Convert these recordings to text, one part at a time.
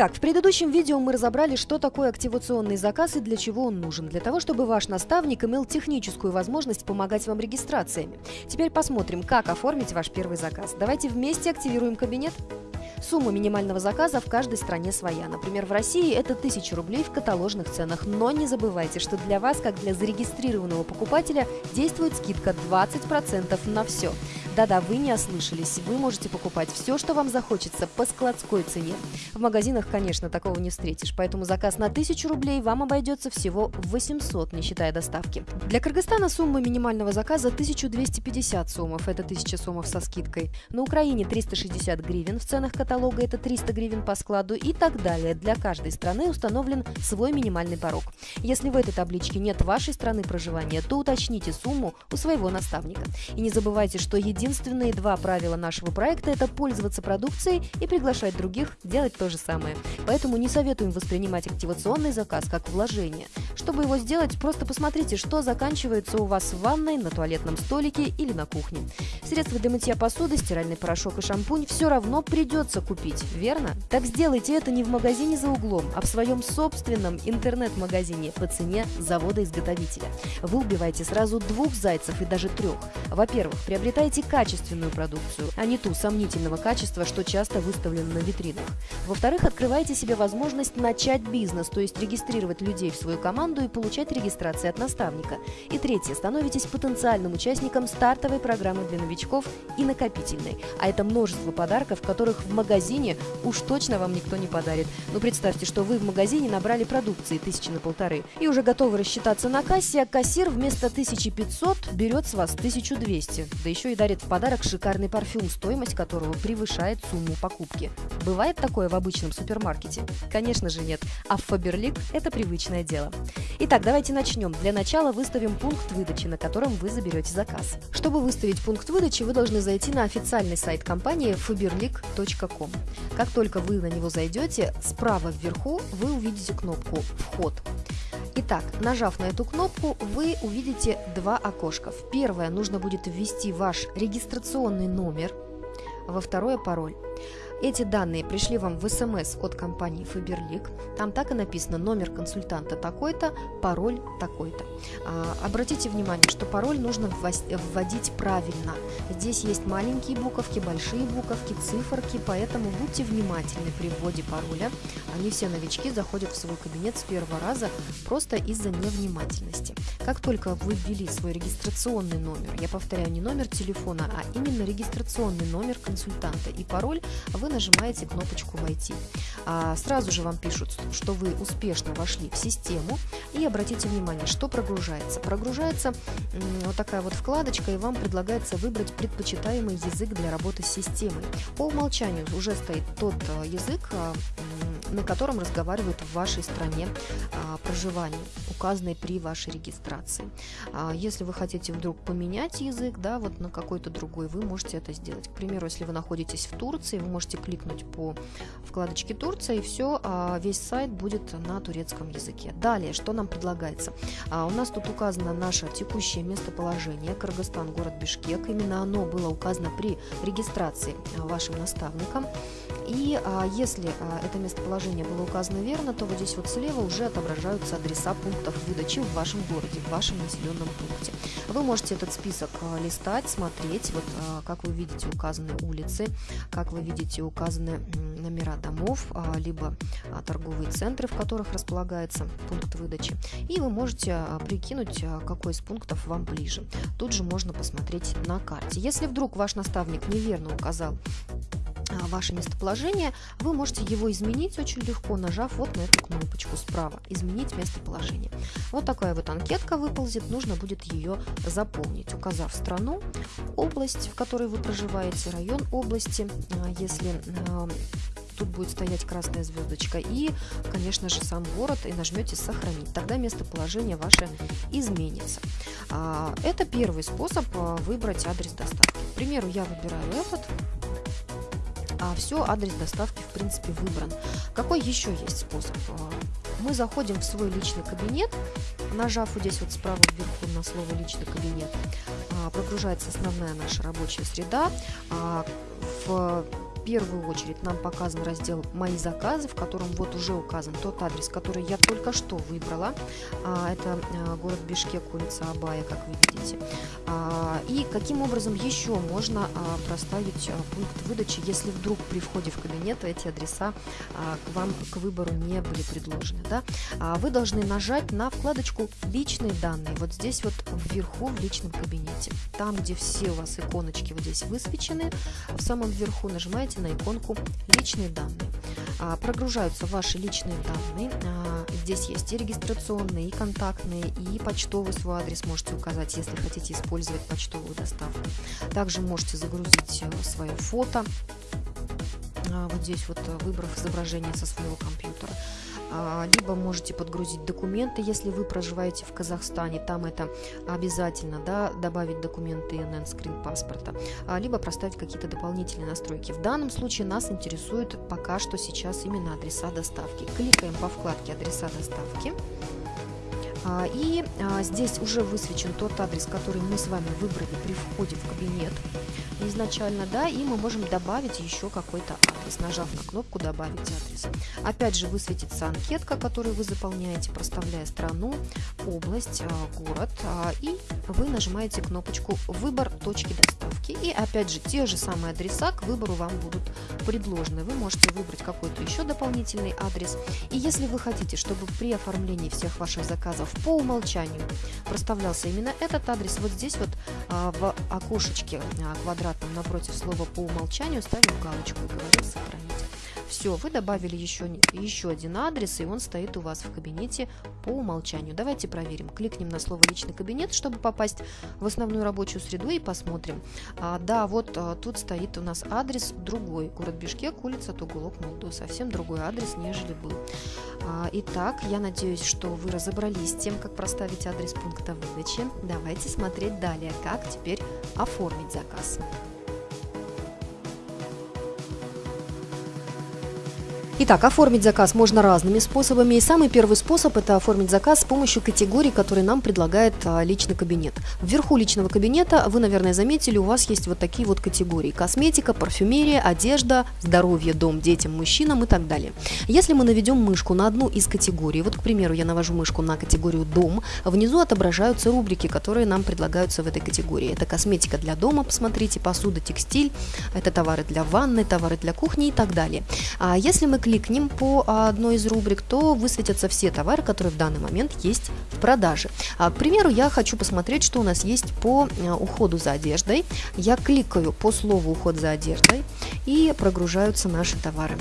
Итак, в предыдущем видео мы разобрали, что такое активационный заказ и для чего он нужен. Для того, чтобы ваш наставник имел техническую возможность помогать вам регистрациями. Теперь посмотрим, как оформить ваш первый заказ. Давайте вместе активируем кабинет. Сумма минимального заказа в каждой стране своя. Например, в России это 1000 рублей в каталожных ценах. Но не забывайте, что для вас, как для зарегистрированного покупателя, действует скидка 20% на все. Да-да, вы не ослышались. Вы можете покупать все, что вам захочется, по складской цене. В магазинах, конечно, такого не встретишь, поэтому заказ на 1000 рублей вам обойдется всего 800, не считая доставки. Для Кыргызстана сумма минимального заказа 1250 сомов, это 1000 сомов со скидкой. На Украине 360 гривен в ценах каталога, это 300 гривен по складу и так далее. Для каждой страны установлен свой минимальный порог. Если в этой табличке нет вашей страны проживания, то уточните сумму у своего наставника. И не забывайте, что единственное единственные два правила нашего проекта – это пользоваться продукцией и приглашать других делать то же самое. Поэтому не советуем воспринимать активационный заказ как вложение. Чтобы его сделать, просто посмотрите, что заканчивается у вас в ванной, на туалетном столике или на кухне. Средства для мытья посуды, стиральный порошок и шампунь все равно придется купить, верно? Так сделайте это не в магазине за углом, а в своем собственном интернет-магазине по цене завода-изготовителя. Вы убиваете сразу двух зайцев и даже трех. Во-первых, приобретаете качественную продукцию, а не ту сомнительного качества, что часто выставлено на витринах. Во-вторых, открывайте себе возможность начать бизнес, то есть регистрировать людей в свою команду и получать регистрации от наставника. И третье, становитесь потенциальным участником стартовой программы для новичков и накопительной. А это множество подарков, которых в магазине уж точно вам никто не подарит. Ну представьте, что вы в магазине набрали продукции тысячи на полторы и уже готовы рассчитаться на кассе, а кассир вместо 1500 берет с вас 1200, да еще и дарит подарок шикарный парфюм, стоимость которого превышает сумму покупки. Бывает такое в обычном супермаркете? Конечно же нет, а в Фаберлик это привычное дело. Итак, давайте начнем. Для начала выставим пункт выдачи, на котором вы заберете заказ. Чтобы выставить пункт выдачи, вы должны зайти на официальный сайт компании faberlic.com. Как только вы на него зайдете, справа вверху вы увидите кнопку «Вход». Итак, нажав на эту кнопку, вы увидите два окошка. В первое нужно будет ввести ваш регистрационный номер, во второе пароль. Эти данные пришли вам в СМС от компании Faberlic. Там так и написано номер консультанта такой-то, пароль такой-то. А, обратите внимание, что пароль нужно вводить правильно. Здесь есть маленькие буковки, большие буковки, циферки, поэтому будьте внимательны при вводе пароля. Они все новички заходят в свой кабинет с первого раза просто из-за невнимательности. Как только вы ввели свой регистрационный номер, я повторяю, не номер телефона, а именно регистрационный номер консультанта и пароль, вы нажимаете кнопочку «Войти». А сразу же вам пишут, что вы успешно вошли в систему. И обратите внимание, что прогружается. Прогружается вот такая вот вкладочка, и вам предлагается выбрать предпочитаемый язык для работы с системой. По умолчанию уже стоит тот э, язык, э, на котором разговаривают в вашей стране а, проживания, указанной при вашей регистрации. А, если вы хотите вдруг поменять язык, да, вот на какой-то другой, вы можете это сделать. К примеру, если вы находитесь в Турции, вы можете кликнуть по вкладочке Турция, и все, а, весь сайт будет на турецком языке. Далее, что нам предлагается? А, у нас тут указано наше текущее местоположение, Кыргызстан, город Бишкек. Именно оно было указано при регистрации вашим наставником. И а, если а, это местоположение было указано верно, то вот здесь вот слева уже отображаются адреса пунктов выдачи в вашем городе, в вашем населенном пункте. Вы можете этот список а, листать, смотреть, вот а, как вы видите указаны улицы, как вы видите указаны номера домов, а, либо а, торговые центры, в которых располагается пункт выдачи. И вы можете а, прикинуть, а, какой из пунктов вам ближе. Тут же можно посмотреть на карте. Если вдруг ваш наставник неверно указал ваше местоположение, вы можете его изменить очень легко, нажав вот на эту кнопочку справа «Изменить местоположение». Вот такая вот анкетка выползет, нужно будет ее заполнить, указав страну, область, в которой вы проживаете, район области, а, если а, тут будет стоять красная звездочка, и, конечно же, сам город, и нажмете «Сохранить». Тогда местоположение ваше изменится. Это первый способ выбрать адрес доставки. К примеру, я выбираю этот, а все, адрес доставки в принципе выбран. Какой еще есть способ? А, мы заходим в свой личный кабинет, нажав вот здесь вот справа вверху на слово личный кабинет, а, прогружается основная наша рабочая среда. А, в первую очередь нам показан раздел «Мои заказы», в котором вот уже указан тот адрес, который я только что выбрала. А, это а, город Бишкек, улица Абая, как вы видите. А, и каким образом еще можно проставить пункт выдачи, если вдруг при входе в кабинет эти адреса к вам к выбору не были предложены. Да? Вы должны нажать на вкладочку «Личные данные». Вот здесь вот вверху в личном кабинете. Там, где все у вас иконочки вот здесь высвечены, в самом верху нажимаете на иконку «Личные данные». А, прогружаются ваши личные данные. А, здесь есть и регистрационные, и контактные, и почтовый свой адрес можете указать, если хотите использовать почтовую доставку. Также можете загрузить э, свое фото, а, вот здесь вот э, выбрав изображение со своего компьютера. А, либо можете подгрузить документы, если вы проживаете в Казахстане, там это обязательно, да, добавить документы ИНН, скрин паспорта, а, либо проставить какие-то дополнительные настройки. В данном случае нас интересует пока что сейчас именно адреса доставки. Кликаем по вкладке «Адреса доставки». А, и здесь уже высвечен тот адрес, который мы с вами выбрали при входе в кабинет изначально, да, и мы можем добавить еще какой-то адрес, нажав на кнопку «Добавить адрес». Опять же высветится анкетка, которую вы заполняете, проставляя страну, область, а, город, а, и вы нажимаете кнопочку «Выбор точки доставки». И опять же те же самые адреса к выбору вам будут предложены. Вы можете выбрать какой-то еще дополнительный адрес. И если вы хотите, чтобы при оформлении всех ваших заказов по умолчанию проставлялся именно этот адрес, вот здесь вот а, в окошечке квадратном напротив слова по умолчанию ставим галочку и говорим «Сохранить». Все, вы добавили еще, еще один адрес, и он стоит у вас в кабинете по умолчанию. Давайте проверим. Кликнем на слово «Личный кабинет», чтобы попасть в основную рабочую среду и посмотрим. А, да, вот а, тут стоит у нас адрес другой. Город Бишкек, улица Тугулок, Молду. Совсем другой адрес, нежели был. А, итак, я надеюсь, что вы разобрались с тем, как проставить адрес пункта выдачи. Давайте смотреть далее, как теперь оформить заказ. Итак, оформить заказ можно разными способами. И самый первый способ – это оформить заказ с помощью категорий, которые нам предлагает а, личный кабинет. Вверху личного кабинета, вы, наверное, заметили, у вас есть вот такие вот категории. Косметика, парфюмерия, одежда, здоровье, дом, детям, мужчинам и так далее. Если мы наведем мышку на одну из категорий, вот, к примеру, я навожу мышку на категорию «Дом», внизу отображаются рубрики, которые нам предлагаются в этой категории. Это косметика для дома, посмотрите, посуда, текстиль, это товары для ванны, товары для кухни и так далее. А если мы кликнем по одной из рубрик, то высветятся все товары, которые в данный момент есть в продаже. А, к примеру, я хочу посмотреть, что у нас есть по а, уходу за одеждой. Я кликаю по слову уход за одеждой и прогружаются наши товары.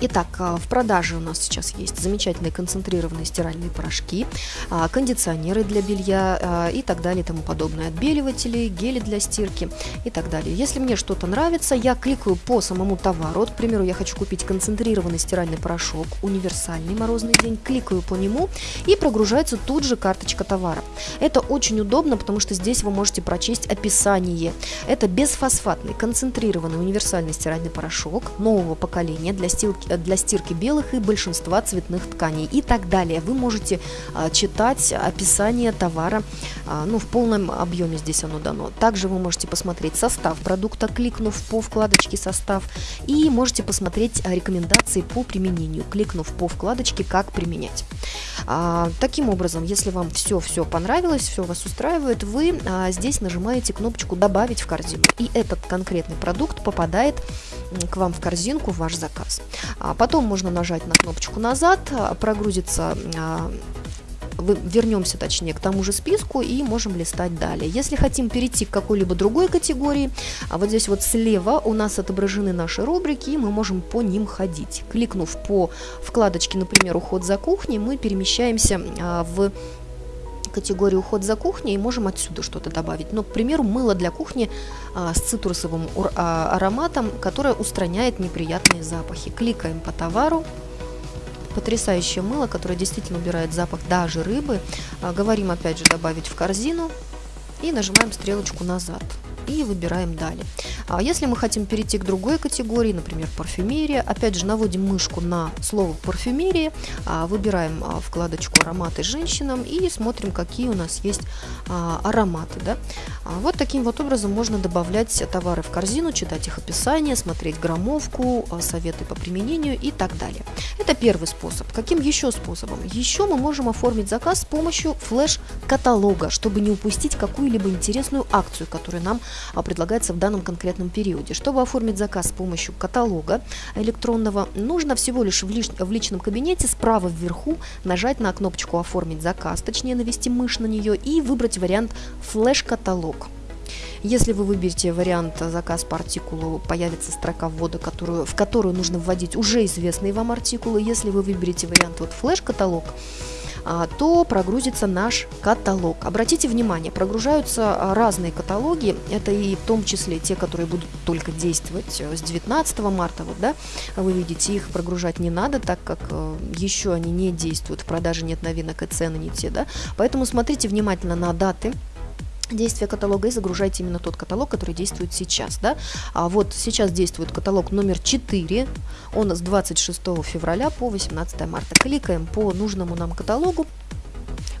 Итак, а, в продаже у нас сейчас есть замечательные концентрированные стиральные порошки, а, кондиционеры для белья а, и так далее и тому подобное, отбеливатели, гели для стирки и так далее. Если мне что-то нравится, я кликаю по самому товару. Вот, к примеру, я хочу купить концентрированный стиральный порошок, универсальный морозный день, кликаю по нему и прогружается тут же карточка товара. Это очень удобно, потому что здесь вы можете прочесть описание. Это бесфосфатный концентрированный универсальный стиральный порошок нового поколения для стирки для стирки белых и большинства цветных тканей и так далее. Вы можете а, читать описание товара а, ну, в полном объеме здесь оно дано. Также вы можете посмотреть состав продукта, кликнув по вкладочке «Состав», и можете посмотреть рекомендации по применению, кликнув по вкладочке «Как применять». А, таким образом, если вам все-все понравилось, все вас устраивает, вы а, здесь нажимаете кнопочку «Добавить в корзину», и этот конкретный продукт попадает к вам в корзинку ваш заказ. А потом можно нажать на кнопочку «Назад», а, прогрузится а, вернемся точнее к тому же списку и можем листать далее. Если хотим перейти к какой-либо другой категории, а вот здесь вот слева у нас отображены наши рубрики, и мы можем по ним ходить. Кликнув по вкладочке, например, «Уход за кухней», мы перемещаемся в категорию уход за кухней и можем отсюда что-то добавить. Но, к примеру, мыло для кухни а, с цитрусовым а, ароматом, которое устраняет неприятные запахи. Кликаем по товару. Потрясающее мыло, которое действительно убирает запах даже рыбы. А, говорим опять же добавить в корзину и нажимаем стрелочку назад. И выбираем «Далее». А если мы хотим перейти к другой категории, например, парфюмерия, опять же наводим мышку на слово парфюмерия, а, выбираем а, вкладочку ароматы женщинам и смотрим, какие у нас есть а, ароматы. Да? Вот таким вот образом можно добавлять товары в корзину, читать их описание, смотреть граммовку, советы по применению и так далее. Это первый способ. Каким еще способом? Еще мы можем оформить заказ с помощью флеш-каталога, чтобы не упустить какую-либо интересную акцию, которая нам предлагается в данном конкретном периоде. Чтобы оформить заказ с помощью каталога электронного, нужно всего лишь в, лиш... в личном кабинете справа вверху нажать на кнопочку «Оформить заказ», точнее навести мышь на нее и выбрать вариант «Флеш-каталог». Если вы выберете вариант заказ по артикулу, появится строка ввода, которую, в которую нужно вводить уже известные вам артикулы. Если вы выберете вариант вот флеш-каталог, а, то прогрузится наш каталог. Обратите внимание, прогружаются а, разные каталоги, это и в том числе те, которые будут только действовать э, с 19 марта, вот, да, вы видите, их прогружать не надо, так как э, еще они не действуют, в продаже нет новинок и цены не те, да, поэтому смотрите внимательно на даты, действия каталога и загружайте именно тот каталог, который действует сейчас. Да? А вот сейчас действует каталог номер 4, он с 26 февраля по 18 марта. Кликаем по нужному нам каталогу,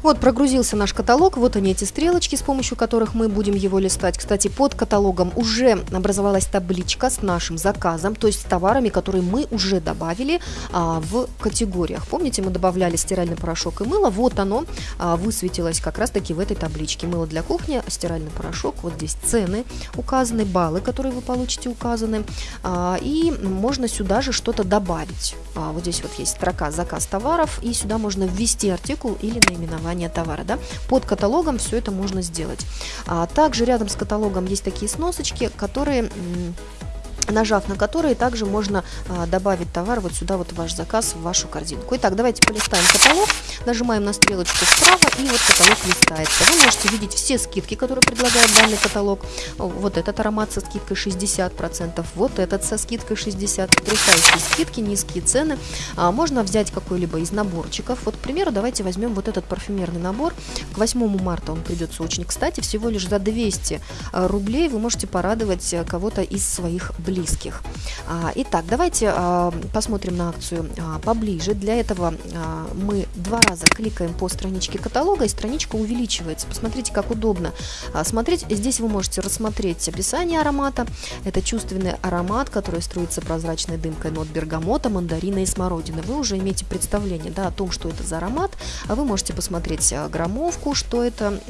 вот прогрузился наш каталог, вот они эти стрелочки, с помощью которых мы будем его листать. Кстати, под каталогом уже образовалась табличка с нашим заказом, то есть с товарами, которые мы уже добавили а, в категориях. Помните, мы добавляли стиральный порошок и мыло, вот оно а, высветилось как раз таки в этой табличке. Мыло для кухни, стиральный порошок, вот здесь цены указаны, баллы, которые вы получите указаны, а, и можно сюда же что-то добавить. А, вот здесь вот есть строка заказ товаров, и сюда можно ввести артикул или наименование название товара. Да? Под каталогом все это можно сделать. А также рядом с каталогом есть такие сносочки, которые нажав на которые также можно а, добавить товар вот сюда, вот ваш заказ, в вашу корзинку. Итак, давайте полистаем каталог, нажимаем на стрелочку справа и вот каталог листается. Вы можете видеть все скидки, которые предлагает данный каталог. Вот этот аромат со скидкой 60%, вот этот со скидкой 60%, потрясающие скидки, низкие цены. А, можно взять какой-либо из наборчиков. Вот, к примеру, давайте возьмем вот этот парфюмерный набор. К 8 марта он придется очень кстати, всего лишь за 200 а, рублей вы можете порадовать а, кого-то из своих близких близких. А, итак, давайте а, посмотрим на акцию а, поближе. Для этого мы два раза кликаем по страничке каталога, и страничка увеличивается. Посмотрите, как удобно смотреть. Здесь вы можете рассмотреть описание аромата. Это чувственный аромат, который струится прозрачной дымкой нот бергамота, мандарина и смородины. Вы уже имеете представление да, о том, что это за аромат. Вы можете посмотреть граммовку, что это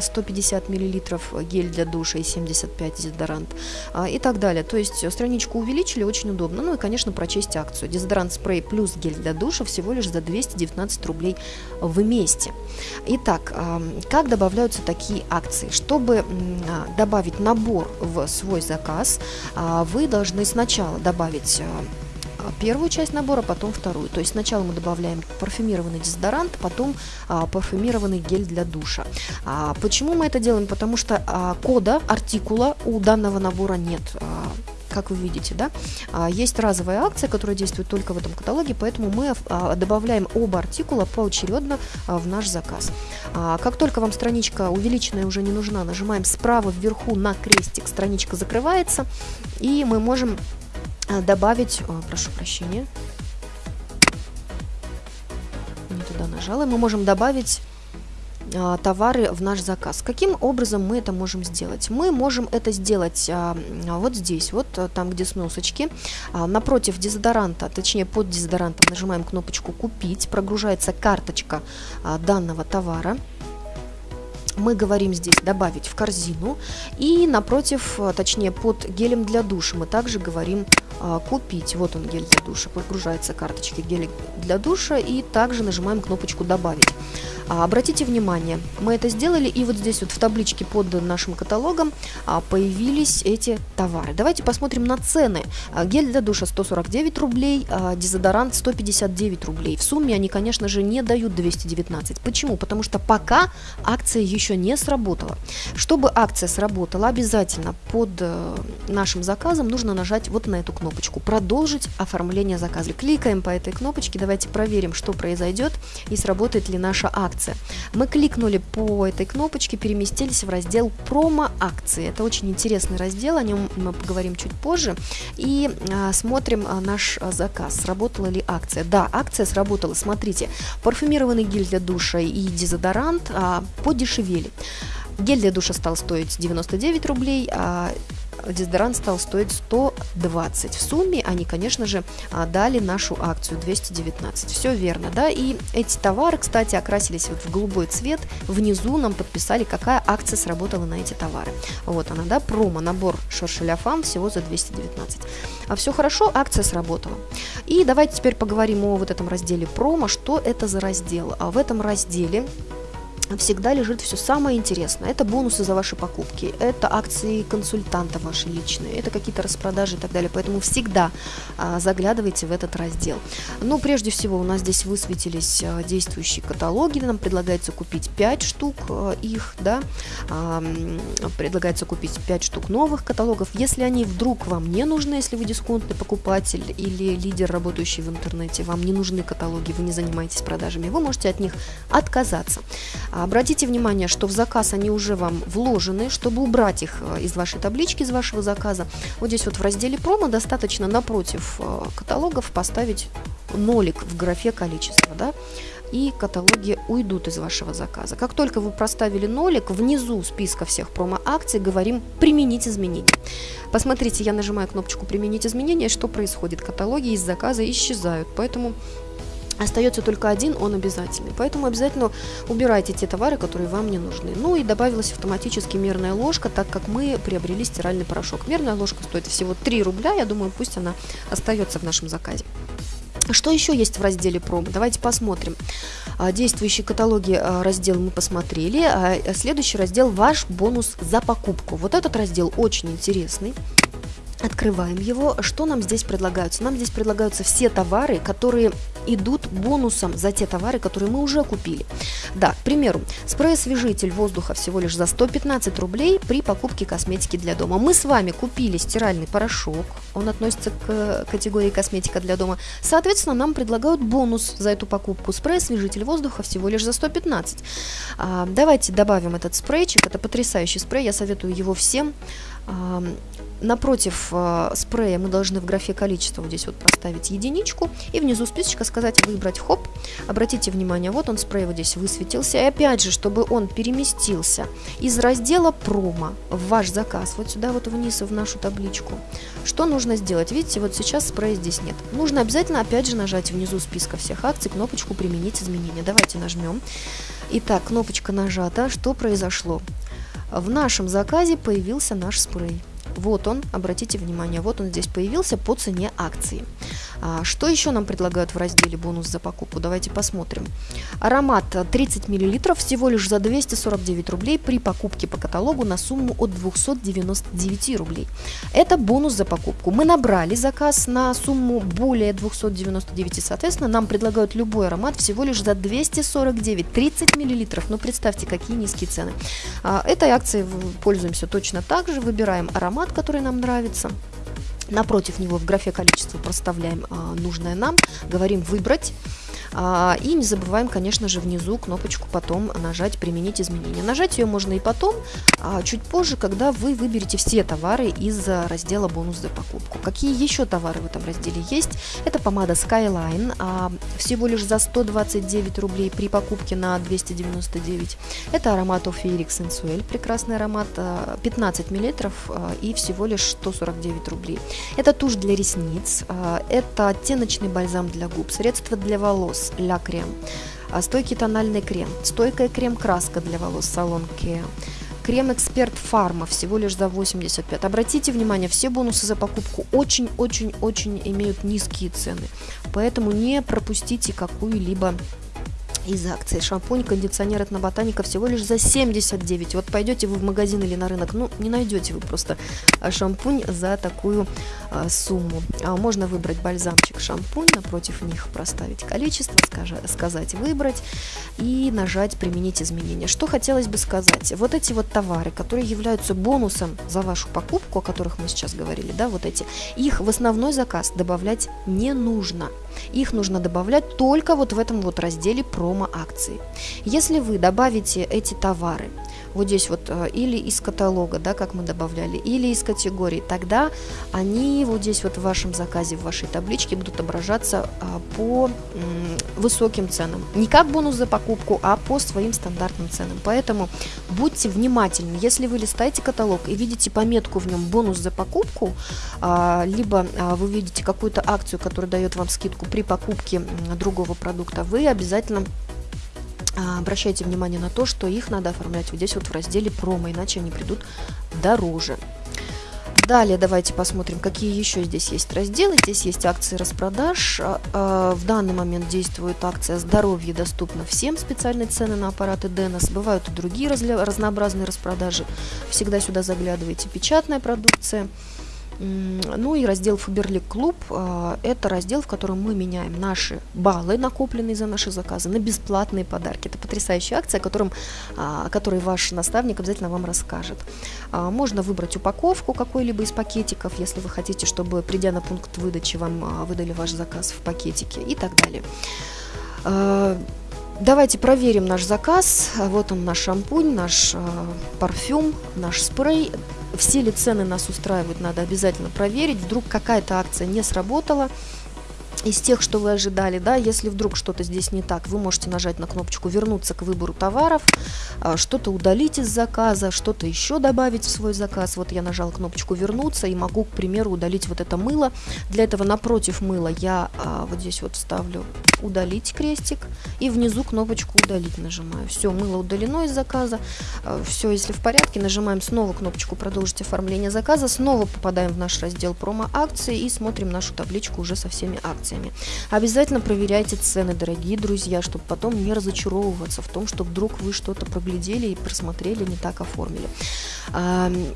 150 мл гель для душа и 75 дезодорант и так далее. То есть страничку увеличили, очень удобно. Ну и, конечно, прочесть акцию. Дезодорант спрей плюс гель для душа всего лишь за 219 рублей вместе. Итак, как добавляются такие акции? Чтобы а, добавить набор в свой заказ, а, вы должны сначала добавить а, первую часть набора, потом вторую. То есть сначала мы добавляем парфюмированный дезодорант, потом а, парфюмированный гель для душа. А, почему мы это делаем? Потому что а, кода, артикула у данного набора нет. А, как вы видите, да, а, есть разовая акция, которая действует только в этом каталоге, поэтому мы а, добавляем оба артикула поочередно а, в наш заказ. Как только вам страничка увеличенная уже не нужна, нажимаем справа вверху на крестик, страничка закрывается, и мы можем добавить, прошу прощения, не туда нажала, мы можем добавить товары в наш заказ. Каким образом мы это можем сделать? Мы можем это сделать а, вот здесь, вот а, там, где сносочки, напротив дезодоранта, точнее под дезодорантом нажимаем кнопочку «Купить», прогружается карточка данного товара мы говорим здесь добавить в корзину и напротив, точнее под гелем для душа мы также говорим купить. Вот он гель для душа, подгружается карточки гель для душа и также нажимаем кнопочку добавить. А, обратите внимание, мы это сделали, и вот здесь вот в табличке под нашим каталогом а, появились эти товары. Давайте посмотрим на цены. А, гель для душа 149 рублей, дезодорант 159 рублей. В сумме они, конечно же, не дают 219. Почему? Потому что пока акция еще не сработала. Чтобы акция сработала, обязательно под э, нашим заказом нужно нажать вот на эту кнопочку «Продолжить оформление заказа». Кликаем по этой кнопочке, давайте проверим, что произойдет и сработает ли наша акция акция. Мы кликнули по этой кнопочке, переместились в раздел промо-акции. Это очень интересный раздел, о нем мы поговорим чуть позже. И а, смотрим а, наш а, заказ, сработала ли акция. Да, акция сработала. Смотрите, парфюмированный гель для душа и дезодорант подешевели. Гель для душа стал стоить 99 рублей, а дезодорант стал стоить 120. В сумме они, конечно же, а, дали нашу акцию 219. Все верно, да? И эти товары, кстати, окрасились вот в голубой цвет. Внизу нам подписали, какая акция сработала на эти товары. Вот она, да, промо, набор шершеляфам всего за 219. А все хорошо, акция сработала. И давайте теперь поговорим о вот этом разделе промо. Что это за раздел? А в этом разделе всегда лежит все самое интересное. Это бонусы за ваши покупки, это акции консультанта ваши личные, это какие-то распродажи и так далее. Поэтому всегда а, заглядывайте в этот раздел. Ну, прежде всего, у нас здесь высветились а, действующие каталоги. Нам предлагается купить 5 штук а, их, да. А, предлагается купить 5 штук новых каталогов. Если они вдруг вам не нужны, если вы дисконтный покупатель или лидер, работающий в интернете, вам не нужны каталоги, вы не занимаетесь продажами, вы можете от них отказаться. Обратите внимание, что в заказ они уже вам вложены, чтобы убрать их э, из вашей таблички, из вашего заказа. Вот здесь вот в разделе промо достаточно напротив э, каталогов поставить нолик в графе количество, да, и каталоги уйдут из вашего заказа. Как только вы проставили нолик, внизу списка всех промо-акций говорим «Применить изменения». Посмотрите, я нажимаю кнопочку «Применить изменения», что происходит? Каталоги из заказа исчезают, поэтому Остается только один, он обязательный. Поэтому обязательно убирайте те товары, которые вам не нужны. Ну и добавилась автоматически мерная ложка, так как мы приобрели стиральный порошок. Мерная ложка стоит всего 3 рубля, я думаю, пусть она остается в нашем заказе. Что еще есть в разделе промо? Давайте посмотрим. А, действующие каталоги а, раздел мы посмотрели. А, следующий раздел «Ваш бонус за покупку». Вот этот раздел очень интересный. Открываем его. Что нам здесь предлагаются? Нам здесь предлагаются все товары, которые идут бонусом за те товары, которые мы уже купили. Да, к примеру, спрей-освежитель воздуха всего лишь за 115 рублей при покупке косметики для дома. Мы с вами купили стиральный порошок, он относится к категории косметика для дома. Соответственно, нам предлагают бонус за эту покупку. Спрей-освежитель воздуха всего лишь за 115. А, давайте добавим этот спрейчик, это потрясающий спрей, я советую его всем. Напротив э, спрея мы должны в графе количество вот здесь вот проставить единичку и внизу списочка сказать выбрать хоп. Обратите внимание, вот он спрей вот здесь высветился. И опять же, чтобы он переместился из раздела промо в ваш заказ, вот сюда вот вниз в нашу табличку. Что нужно сделать? Видите, вот сейчас спрея здесь нет. Нужно обязательно опять же нажать внизу списка всех акций кнопочку применить изменения. Давайте нажмем. Итак, кнопочка нажата. Что произошло? В нашем заказе появился наш спрей. Вот он, обратите внимание, вот он здесь появился по цене акции. А, что еще нам предлагают в разделе бонус за покупку? Давайте посмотрим. Аромат 30 мл всего лишь за 249 рублей при покупке по каталогу на сумму от 299 рублей. Это бонус за покупку. Мы набрали заказ на сумму более 299, соответственно, нам предлагают любой аромат всего лишь за 249, 30 мл. Ну, представьте, какие низкие цены. А, этой акцией пользуемся точно так же, выбираем аромат, который нам нравится. Напротив него в графе количества проставляем а, нужное нам, говорим «Выбрать». А, и не забываем, конечно же, внизу кнопочку потом нажать «Применить изменения». Нажать ее можно и потом, а чуть позже, когда вы выберете все товары из раздела «Бонус за покупку». Какие еще товары в этом разделе есть? Это помада Skyline, а, всего лишь за 129 рублей при покупке на 299. Это аромат Офиерик Sensuel, прекрасный аромат, 15 а, мл а, и всего лишь 149 рублей. Это тушь для ресниц, а, это оттеночный бальзам для губ, средство для волос, Ля Крем, а, стойкий тональный крем, стойкая крем-краска для волос салон Кеа, крем Эксперт Фарма всего лишь за 85. Обратите внимание, все бонусы за покупку очень-очень-очень имеют низкие цены, поэтому не пропустите какую-либо из акции. Шампунь, кондиционер от Ботаника всего лишь за 79. Вот пойдете вы в магазин или на рынок, ну, не найдете вы просто а, шампунь за такую а, сумму. А можно выбрать бальзамчик шампунь, напротив них проставить количество, скажа, сказать выбрать и нажать применить изменения. Что хотелось бы сказать? Вот эти вот товары, которые являются бонусом за вашу покупку, о которых мы сейчас говорили, да, вот эти, их в основной заказ добавлять не нужно. Их нужно добавлять только вот в этом вот разделе промо промо-акции. Если вы добавите эти товары вот здесь вот э, или из каталога, да, как мы добавляли, или из категории, тогда они вот здесь вот в вашем заказе, в вашей табличке будут отображаться а, по высоким ценам. Не как бонус за покупку, а по своим стандартным ценам. Поэтому будьте внимательны. Если вы листаете каталог и видите пометку в нем бонус за покупку, а, либо а, вы видите какую-то акцию, которая дает вам скидку при покупке другого продукта, вы обязательно обращайте внимание на то, что их надо оформлять вот здесь вот в разделе промо, иначе они придут дороже. Далее давайте посмотрим, какие еще здесь есть разделы. Здесь есть акции распродаж. А, а, в данный момент действует акция «Здоровье доступно всем». Специальные цены на аппараты Денос. Бывают и другие разнообразные распродажи. Всегда сюда заглядывайте. Печатная продукция. Ну и раздел Фаберлик Клуб – это раздел, в котором мы меняем наши баллы, накопленные за наши заказы, на бесплатные подарки. Это потрясающая акция, о, котором, а, о которой ваш наставник обязательно вам расскажет. А, можно выбрать упаковку какой-либо из пакетиков, если вы хотите, чтобы, придя на пункт выдачи, вам а, выдали ваш заказ в пакетике и так далее. Давайте проверим наш заказ. Вот он наш шампунь, наш э, парфюм, наш спрей все ли цены нас устраивают, надо обязательно проверить. Вдруг какая-то акция не сработала, из тех, что вы ожидали, да, если вдруг что-то здесь не так, вы можете нажать на кнопочку «Вернуться к выбору товаров», что-то удалить из заказа, что-то еще добавить в свой заказ. Вот я нажала кнопочку «Вернуться» и могу, к примеру, удалить вот это мыло. Для этого напротив мыла я а, вот здесь вот ставлю «Удалить» крестик и внизу кнопочку «Удалить» нажимаю. Все, мыло удалено из заказа. А, все, если в порядке, нажимаем снова кнопочку «Продолжить оформление заказа», снова попадаем в наш раздел «Промо-акции» и смотрим нашу табличку уже со всеми акциями. Обязательно проверяйте цены, дорогие друзья, чтобы потом не разочаровываться в том, что вдруг вы что-то проглядели и просмотрели, не так оформили.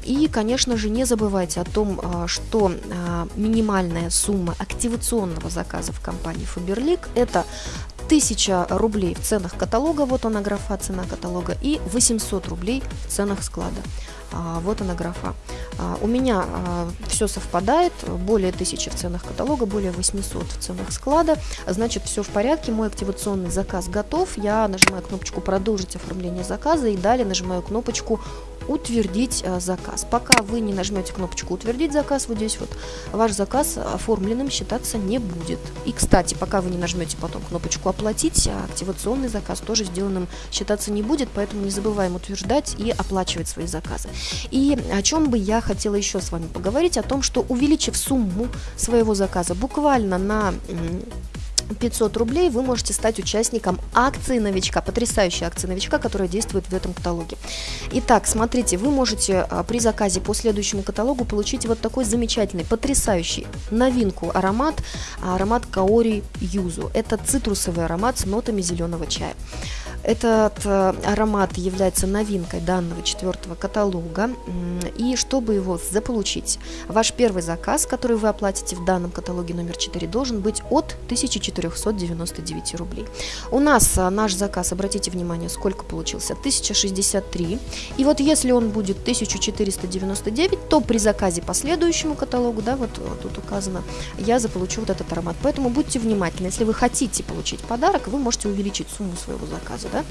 И, конечно же, не забывайте о том, а, что а, минимальная сумма активационного заказа в компании Faberlic – это 1000 рублей в ценах каталога, вот она графа цена каталога, и 800 рублей в ценах склада. А, вот она графа. А, у меня а, все совпадает, более 1000 в ценах каталога, более 800 в ценах склада, значит все в порядке, мой активационный заказ готов, я нажимаю кнопочку «Продолжить оформление заказа» и далее нажимаю кнопочку утвердить а, заказ. Пока вы не нажмете кнопочку утвердить заказ, вот здесь вот, ваш заказ оформленным считаться не будет. И, кстати, пока вы не нажмете потом кнопочку оплатить, активационный заказ тоже сделанным считаться не будет, поэтому не забываем утверждать и оплачивать свои заказы. И о чем бы я хотела еще с вами поговорить, о том, что увеличив сумму своего заказа буквально на 500 рублей вы можете стать участником акции новичка, потрясающей акции новичка, которая действует в этом каталоге. Итак, смотрите, вы можете а, при заказе по следующему каталогу получить вот такой замечательный, потрясающий новинку аромат, аромат Каори Юзу. Это цитрусовый аромат с нотами зеленого чая. Этот э, аромат является новинкой данного четвертого каталога. И чтобы его заполучить, ваш первый заказ, который вы оплатите в данном каталоге номер 4, должен быть от 1499 рублей. У нас э, наш заказ, обратите внимание, сколько получился? 1063. И вот если он будет 1499, то при заказе по следующему каталогу, да, вот э, тут указано, я заполучу вот этот аромат. Поэтому будьте внимательны. Если вы хотите получить подарок, вы можете увеличить сумму своего заказа. Да?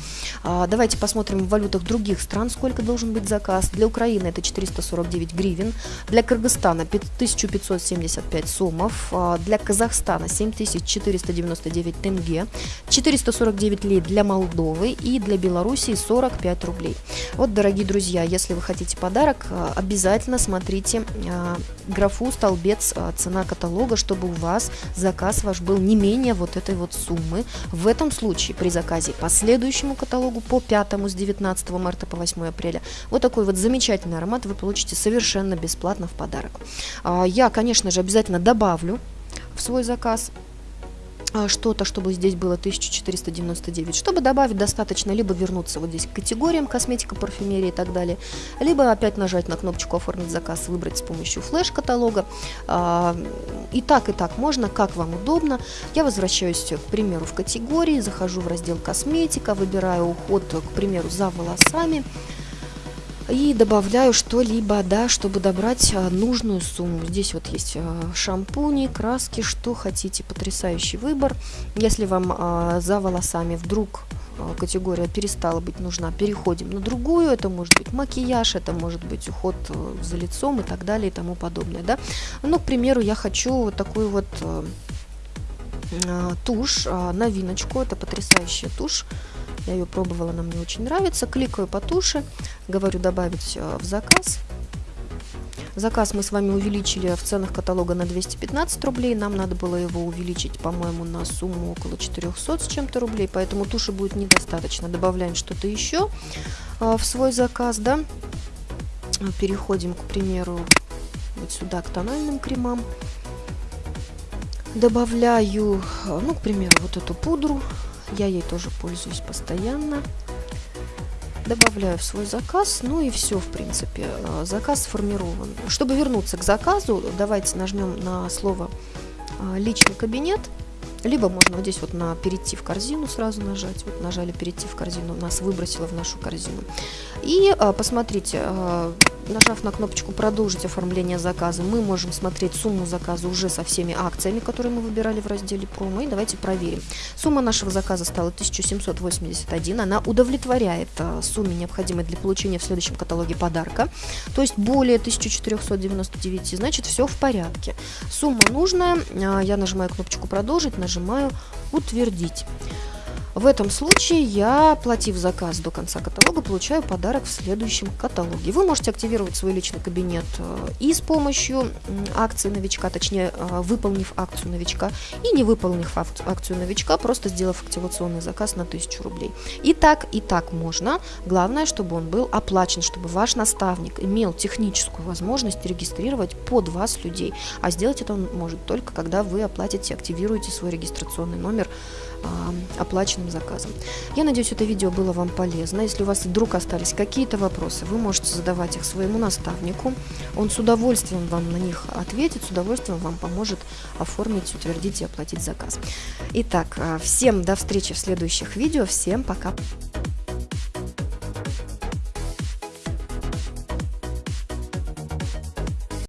А, давайте посмотрим в валютах других стран, сколько должен быть заказ. Для Украины это 449 гривен, для Кыргызстана 1575 сомов, а, для Казахстана 7499 тенге, 449 лей для Молдовы и для Белоруссии 45 рублей. Вот, дорогие друзья, если вы хотите подарок, а, обязательно смотрите а, графу столбец цена каталога, чтобы у вас заказ ваш был не менее вот этой вот суммы. В этом случае при заказе последующего следующему каталогу по 5 с 19 марта по 8 апреля. Вот такой вот замечательный аромат вы получите совершенно бесплатно в подарок. А, я, конечно же, обязательно добавлю в свой заказ что-то, чтобы здесь было 1499. Чтобы добавить, достаточно либо вернуться вот здесь к категориям косметика, парфюмерия и так далее, либо опять нажать на кнопочку «Оформить заказ», выбрать с помощью флеш-каталога. А, и так, и так можно, как вам удобно. Я возвращаюсь, к примеру, в категории, захожу в раздел «Косметика», выбираю уход, к примеру, за волосами и добавляю что-либо, да, чтобы добрать а, нужную сумму. Здесь вот есть а, шампуни, краски, что хотите, потрясающий выбор. Если вам а, за волосами вдруг э, категория перестала быть нужна, переходим на другую. Это может быть макияж, это может быть уход э, за лицом и так далее и тому подобное. Да? Ну, к примеру, я хочу вот такую вот тушь, новиночку. Это потрясающая тушь. Я ее пробовала, она мне очень нравится. Кликаю по туше, говорю добавить в заказ. Заказ мы с вами увеличили в ценах каталога на 215 рублей. Нам надо было его увеличить, по-моему, на сумму около 400 с чем-то рублей. Поэтому туши будет недостаточно. Добавляем что-то еще а, в свой заказ, да. Переходим, к примеру, вот сюда к тональным кремам. Добавляю, ну, к примеру, вот эту пудру. Я ей тоже пользуюсь постоянно добавляю в свой заказ, ну и все, в принципе, э, заказ сформирован. Чтобы вернуться к заказу, давайте нажмем на слово э, «Личный кабинет», либо можно вот здесь вот на «Перейти в корзину» сразу нажать. Вот нажали «Перейти в корзину», нас выбросило в нашу корзину. И э, посмотрите, нажав на кнопочку «Продолжить оформление заказа», мы можем смотреть сумму заказа уже со всеми акциями, которые мы выбирали в разделе «Промо». И давайте проверим. Сумма нашего заказа стала 1781. Она удовлетворяет а, сумме, необходимой для получения в следующем каталоге подарка. То есть более 1499. Значит, все в порядке. Сумма нужная. А, я нажимаю кнопочку «Продолжить», нажимаю «Утвердить». В этом случае я, оплатив заказ до конца каталога, получаю подарок в следующем каталоге. Вы можете активировать свой личный кабинет э, и с помощью акции новичка, точнее, э, выполнив акцию новичка, и не выполнив акцию новичка, просто сделав активационный заказ на 1000 рублей. И так, и так можно. Главное, чтобы он был оплачен, чтобы ваш наставник имел техническую возможность регистрировать под вас людей. А сделать это он может только, когда вы оплатите, активируете свой регистрационный номер оплаченным заказом. Я надеюсь, это видео было вам полезно. Если у вас вдруг остались какие-то вопросы, вы можете задавать их своему наставнику. Он с удовольствием вам на них ответит, с удовольствием вам поможет оформить, утвердить и оплатить заказ. Итак, а, всем до встречи в следующих видео. Всем пока!